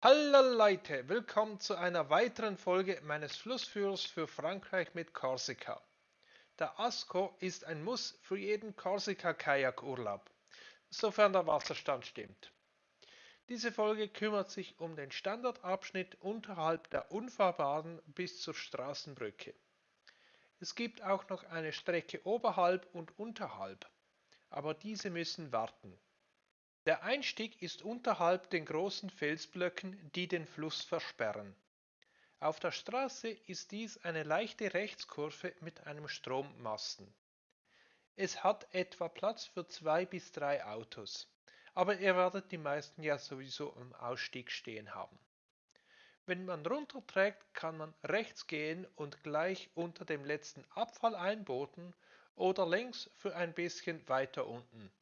Hallo Leute, willkommen zu einer weiteren Folge meines Flussführers für Frankreich mit Korsika. Der Asco ist ein Muss für jeden Korsika-Kajakurlaub, sofern der Wasserstand stimmt. Diese Folge kümmert sich um den Standardabschnitt unterhalb der Unfahrbaren bis zur Straßenbrücke. Es gibt auch noch eine Strecke oberhalb und unterhalb, aber diese müssen warten. Der Einstieg ist unterhalb den großen Felsblöcken, die den Fluss versperren. Auf der Straße ist dies eine leichte Rechtskurve mit einem Strommasten. Es hat etwa Platz für zwei bis drei Autos, aber ihr werdet die meisten ja sowieso am Ausstieg stehen haben. Wenn man runterträgt, kann man rechts gehen und gleich unter dem letzten Abfall einboten oder links für ein bisschen weiter unten.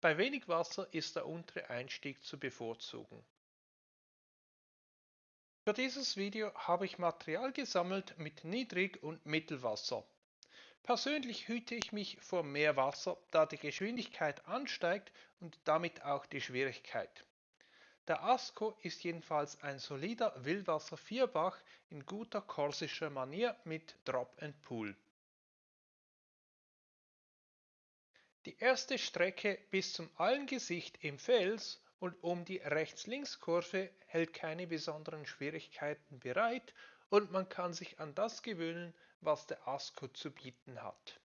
Bei wenig Wasser ist der untere Einstieg zu bevorzugen. Für dieses Video habe ich Material gesammelt mit Niedrig- und Mittelwasser. Persönlich hüte ich mich vor Meerwasser, da die Geschwindigkeit ansteigt und damit auch die Schwierigkeit. Der Asco ist jedenfalls ein solider Wildwasser-Vierbach in guter korsischer Manier mit Drop and Pool. Die erste Strecke bis zum Allengesicht im Fels und um die Rechts-Links-Kurve hält keine besonderen Schwierigkeiten bereit und man kann sich an das gewöhnen, was der Asco zu bieten hat.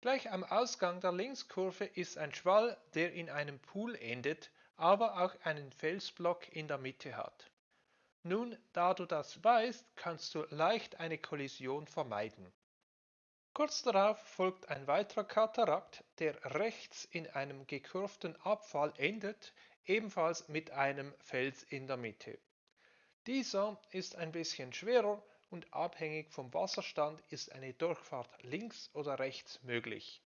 Gleich am Ausgang der Linkskurve ist ein Schwall, der in einem Pool endet, aber auch einen Felsblock in der Mitte hat. Nun, da du das weißt, kannst du leicht eine Kollision vermeiden. Kurz darauf folgt ein weiterer Katarakt, der rechts in einem gekurvten Abfall endet, ebenfalls mit einem Fels in der Mitte. Dieser ist ein bisschen schwerer und abhängig vom Wasserstand ist eine Durchfahrt links oder rechts möglich.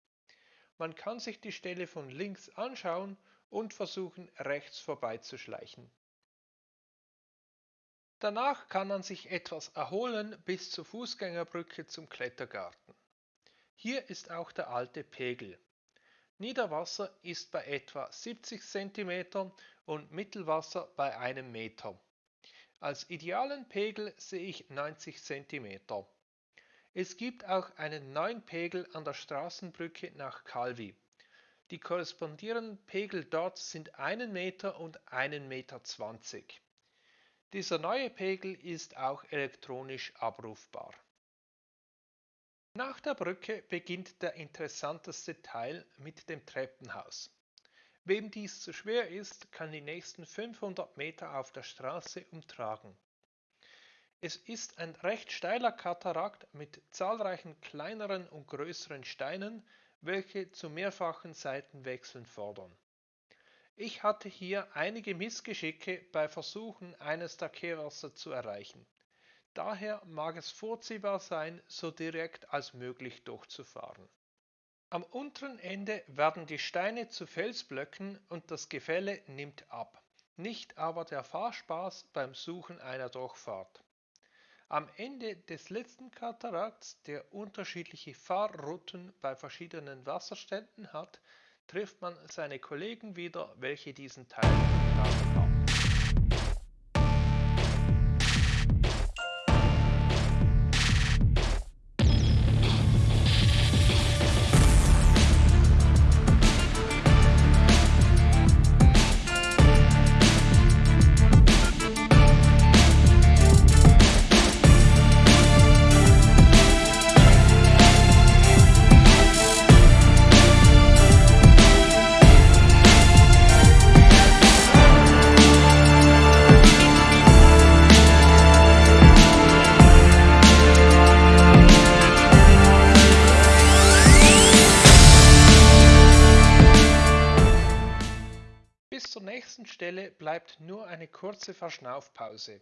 Man kann sich die Stelle von links anschauen und versuchen rechts vorbeizuschleichen. Danach kann man sich etwas erholen bis zur Fußgängerbrücke zum Klettergarten. Hier ist auch der alte Pegel. Niederwasser ist bei etwa 70 cm und Mittelwasser bei einem Meter. Als idealen Pegel sehe ich 90 cm. Es gibt auch einen neuen Pegel an der Straßenbrücke nach Calvi. Die korrespondierenden Pegel dort sind 1 Meter und 1,20 Meter. Dieser neue Pegel ist auch elektronisch abrufbar. Nach der Brücke beginnt der interessanteste Teil mit dem Treppenhaus. Wem dies zu schwer ist, kann die nächsten 500 Meter auf der Straße umtragen. Es ist ein recht steiler Katarakt mit zahlreichen kleineren und größeren Steinen, welche zu mehrfachen Seitenwechseln fordern. Ich hatte hier einige Missgeschicke bei Versuchen, eines der Kehrwasser zu erreichen. Daher mag es vorziehbar sein, so direkt als möglich durchzufahren. Am unteren Ende werden die Steine zu Felsblöcken und das Gefälle nimmt ab, nicht aber der Fahrspaß beim Suchen einer Durchfahrt. Am Ende des letzten Katarakts, der unterschiedliche Fahrrouten bei verschiedenen Wasserständen hat, trifft man seine Kollegen wieder, welche diesen Teil haben. Stelle bleibt nur eine kurze Verschnaufpause.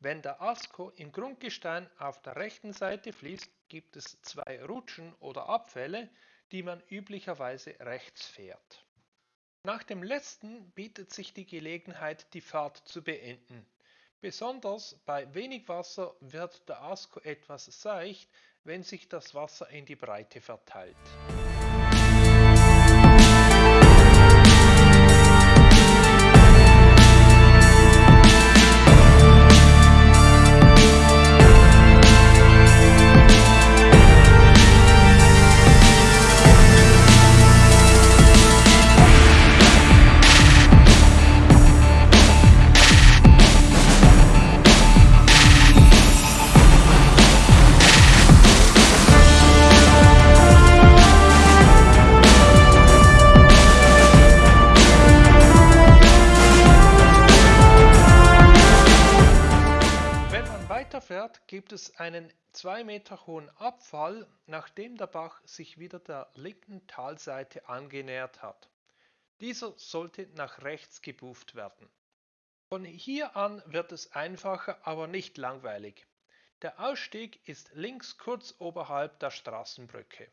Wenn der Asco im Grundgestein auf der rechten Seite fließt, gibt es zwei Rutschen oder Abfälle, die man üblicherweise rechts fährt. Nach dem letzten bietet sich die Gelegenheit, die Fahrt zu beenden. Besonders bei wenig Wasser wird der Asco etwas seicht, wenn sich das Wasser in die Breite verteilt. Fährt, gibt es einen 2 Meter hohen Abfall, nachdem der Bach sich wieder der linken Talseite angenähert hat. Dieser sollte nach rechts gebuft werden. Von hier an wird es einfacher, aber nicht langweilig. Der Ausstieg ist links kurz oberhalb der Straßenbrücke.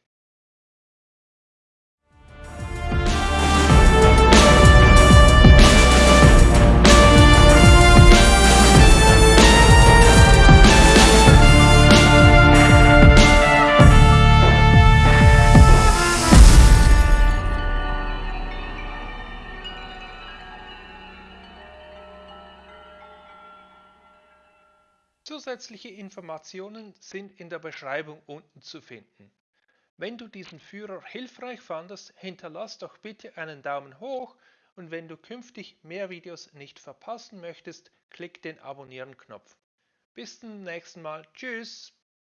Zusätzliche Informationen sind in der Beschreibung unten zu finden. Wenn du diesen Führer hilfreich fandest, hinterlass doch bitte einen Daumen hoch und wenn du künftig mehr Videos nicht verpassen möchtest, klick den Abonnieren-Knopf. Bis zum nächsten Mal. Tschüss!